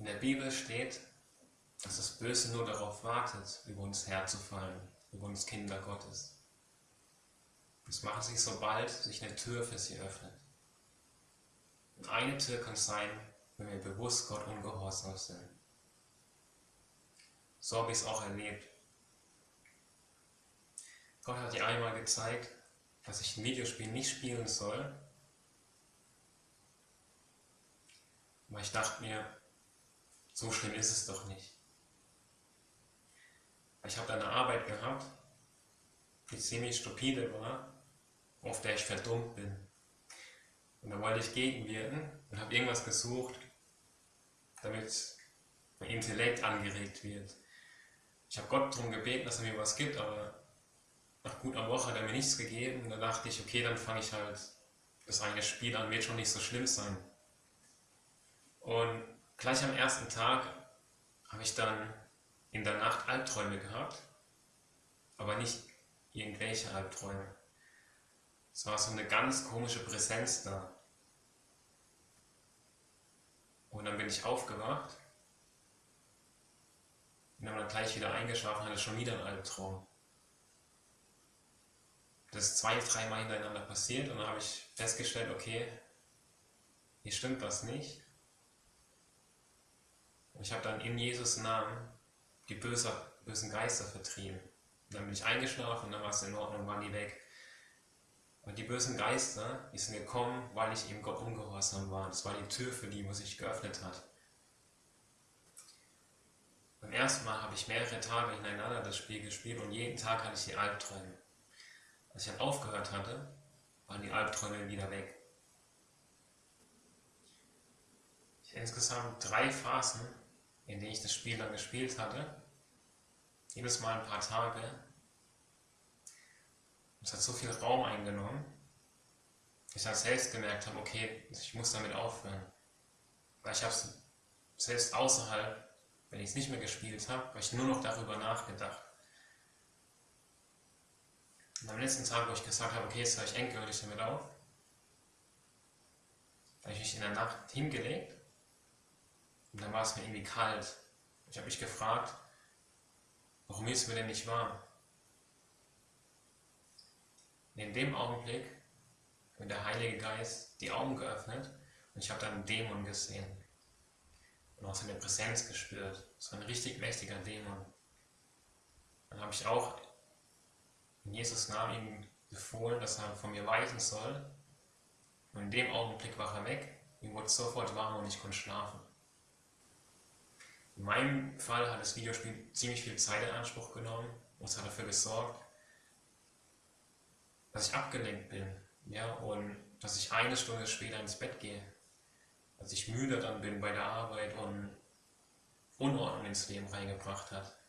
In der Bibel steht, dass das Böse nur darauf wartet, über uns herzufallen, über uns Kinder Gottes. Das machen sie, sobald sich eine Tür für sie öffnet. Und eine Tür kann sein, wenn wir bewusst Gott ungehorsam sind. So habe ich es auch erlebt. Gott hat dir einmal gezeigt, dass ich ein Videospiel nicht spielen soll. Aber ich dachte mir, so schlimm ist es doch nicht. Ich habe da eine Arbeit gehabt, die ziemlich stupide war, auf der ich verdummt bin. Und da wollte ich gegenwirken und habe irgendwas gesucht, damit mein Intellekt angeregt wird. Ich habe Gott darum gebeten, dass er mir was gibt, aber nach gut einer Woche hat er mir nichts gegeben. Und dann dachte ich, okay, dann fange ich halt das eine Spiel an, wird schon nicht so schlimm sein. Und gleich am ersten Tag habe ich dann in der Nacht Albträume gehabt, aber nicht irgendwelche Albträume. Es war so eine ganz komische Präsenz da. Und dann bin ich aufgewacht und dann gleich wieder eingeschlafen, hatte schon wieder einen Albtraum. Das ist zwei, dreimal hintereinander passiert und dann habe ich festgestellt, okay, hier stimmt was nicht. Und ich habe dann in Jesus Namen die böse, bösen Geister vertrieben. Und dann bin ich eingeschlafen und dann war es in Ordnung, waren die weg. Und die bösen Geister, die sind gekommen, weil ich eben Gott ungehorsam war. Das war die Tür für die, wo sich geöffnet hat. Beim ersten Mal habe ich mehrere Tage hintereinander das Spiel gespielt und jeden Tag hatte ich die Albträume. Als ich dann aufgehört hatte, waren die Albträume wieder weg. Ich hatte insgesamt drei Phasen, in denen ich das Spiel dann gespielt hatte. Jedes Mal ein paar Tage. Es hat so viel Raum eingenommen, dass ich dann selbst gemerkt habe, okay, ich muss damit aufhören. Weil ich habe es selbst außerhalb, wenn ich es nicht mehr gespielt habe, habe ich nur noch darüber nachgedacht. Und am letzten Tag, wo ich gesagt habe, okay, jetzt höre ich endgültig damit auf, habe ich mich in der Nacht hingelegt und dann war es mir irgendwie kalt. Ich habe mich gefragt, warum ist mir denn nicht warm? Und in dem Augenblick hat der Heilige Geist die Augen geöffnet und ich habe dann einen Dämon gesehen und auch seine Präsenz gespürt. So ein richtig mächtiger Dämon. Dann habe ich auch in Jesus Namen ihm befohlen, dass er von mir weichen soll. Und in dem Augenblick war er weg. Ihm wurde sofort warm und ich konnte schlafen. In meinem Fall hat das Videospiel ziemlich viel Zeit in Anspruch genommen und es hat dafür gesorgt, dass ich abgelenkt bin ja, und dass ich eine Stunde später ins Bett gehe. Dass ich müde dann bin bei der Arbeit und Unordnung ins Leben reingebracht hat.